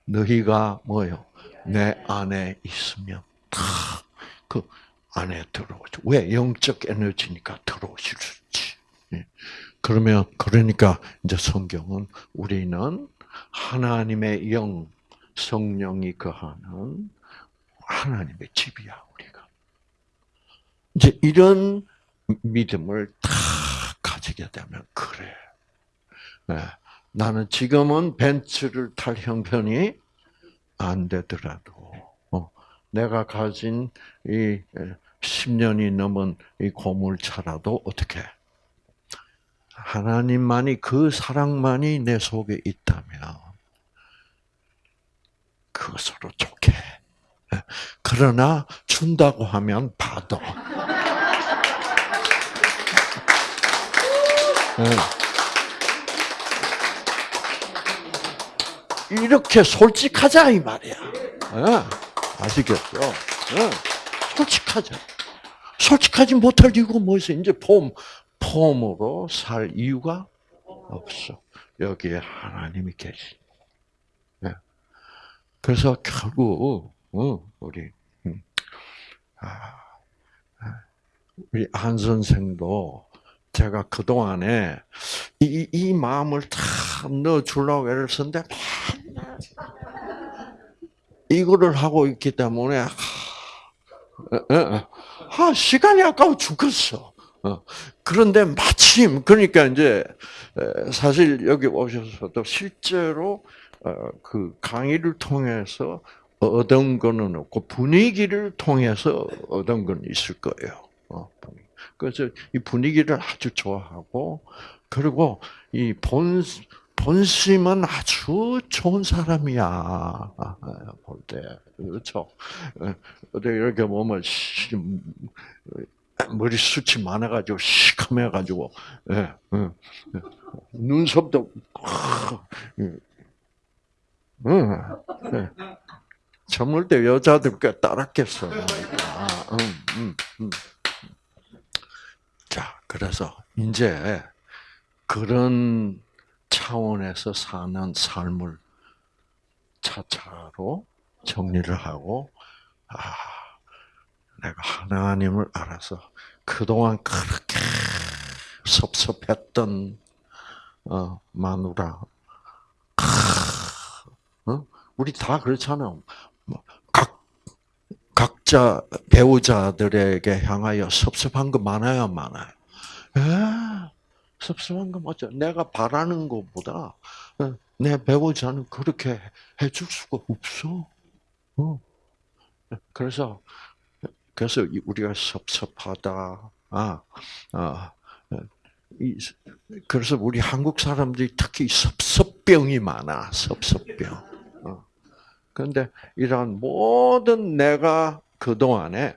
너희가 뭐요? 내 안에 있으면 다 그 안에 들어오죠. 왜? 영적 에너지니까 들어오실 수 있지. 예. 그러면, 그러니까 이제 성경은 우리는 하나님의 영, 성령이 거하는 하나님의 집이야, 우리가. 이제 이런 믿음을 다 가지게 되면, 그래. 예, 나는 지금은 벤츠를 탈 형편이 안 되더라도, 어, 내가 가진 이 10년이 넘은 이 고물차라도 어떻게, 하나님만이, 그 사랑만이 내 속에 있다면, 그것으로 좋게. 예, 그러나 준다고 하면 받아. 예. 이렇게 솔직하자 이 말이야. 예, 아시겠죠? 예, 솔직하자. 솔직하지 못할 이유가 뭐 있어? 이제 폼 폼으로 살 이유가 없어. 여기에 하나님이 계시. 예. 그래서 결국 어, 우리 음, 아, 우리 한 선생도 제가 그 동안에 이, 이 마음을 다 넣어 주려고 애를 맨날 이거를 하고 있기 때문에 하, 에, 에, 아, 시간이 아까워 죽겠어. 어, 그런데 마침 그러니까 이제 에, 사실 여기 오셔서도 실제로 어, 그 강의를 통해서 얻은 거는 없고 분위기를 통해서 얻은 건 있을 거예요. 어. 그래서 이 분위기를 아주 좋아하고 그리고 이 본 본심은 아주 좋은 사람이야 아, 볼때 그렇죠. 어디 이렇게 보면 시- 머리 숱이 많아가지고 시커매가지고 예, 예, 예. 눈썹도 예. 예, 예. 젊을 때 여자들께 따랐겠어. 아, 음, 음, 음. 자, 그래서 이제 그런 차원에서 사는 삶을 차차로 정리를 하고, 아, 내가 하나님을 알아서 그동안 그렇게 섭섭했던 어, 마누라, 어? 우리 다 그렇잖아. 뭐, 각 각자 배우자들에게 향하여 섭섭한 거 많아요, 많아요. 예, 섭섭한 거 맞죠. 내가 바라는 것보다 어, 내 배우자는 그렇게 해줄 수가 없어. 어. 그래서 그래서 이- 우리가 섭섭하다. 아, 아, 이, 그래서 우리 한국 사람들이 특히 섭섭병이 많아. 섭섭병. 어. 그런데 이러한 모든 내가 그 동안에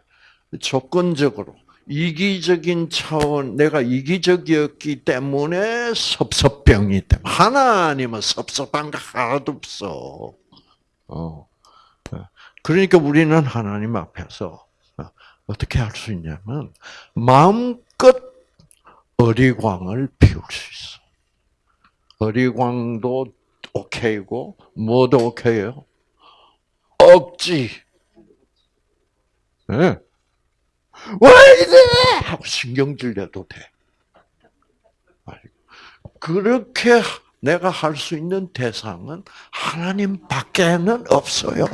조건적으로 이기적인 차원, 내가 이기적이었기 때문에 섭섭병이 때문에 하나님은 섭섭한 거 하나도 없어. 어. 그러니까 우리는 하나님 앞에서 어떻게 할 수 있냐면 마음껏 어리광을 피울 수 있어. 어리광도 오케이고 뭐도 오케이요. 억지. 예. 왜 이래? 하고 신경질 내도 돼. 그렇게 내가 할 수 있는 대상은 하나님 밖에는 없어요.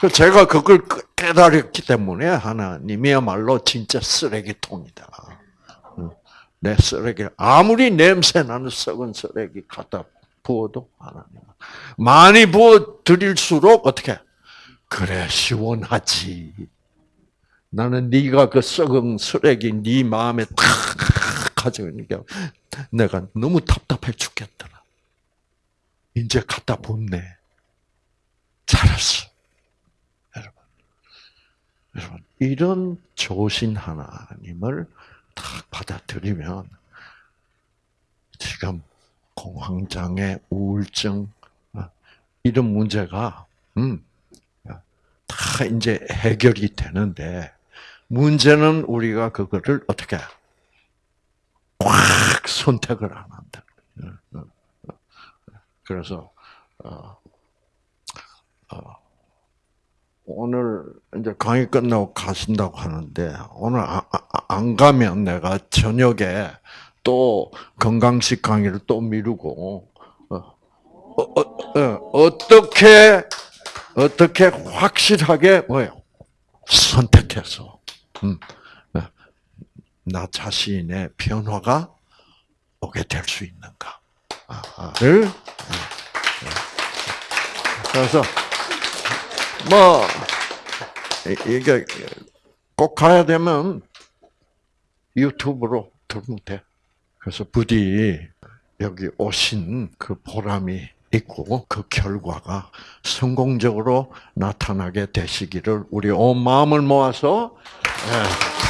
그 제가 그걸 깨달았기 때문에 하나님이야말로 진짜 쓰레기통이다. 내 쓰레기 아무리 냄새 나는 썩은 쓰레기 갖다 부어도 하나님 많이 부어 드릴수록 어떻게 그래 시원하지. 나는 네가 그 썩은 쓰레기 네 마음에 탁 가져오니까 내가 너무 답답해 죽겠더라. 이제 갖다 붓네. 잘했어. 여러분. 여러분, 이런 조신 하나님을 딱 받아들이면 지금 공황장애, 우울증 어, 이런 문제가 음, 다 이제 해결이 되는데 문제는 우리가 그거를 어떻게 꽉 선택을 안 한다. 그래서 어, 어, 오늘 이제 강의 끝나고 가신다고 하는데 오늘 아- 아- 안 가면 내가 저녁에 또 건강식 강의를 또 미루고 어, 어, 어, 어 떻게 어떻게 확실하게 뭐요? 선택해서. 음, 어, 나 자신의 변화가 오게 될 수 있는가를 어, 그래서 뭐 이- 이게 꼭 가야 되면 유튜브로 들으면 돼. 그래서 부디 여기 오신 그 보람이 있고 그 결과가 성공적으로 나타나게 되시기를 우리 온 마음을 모아서 예,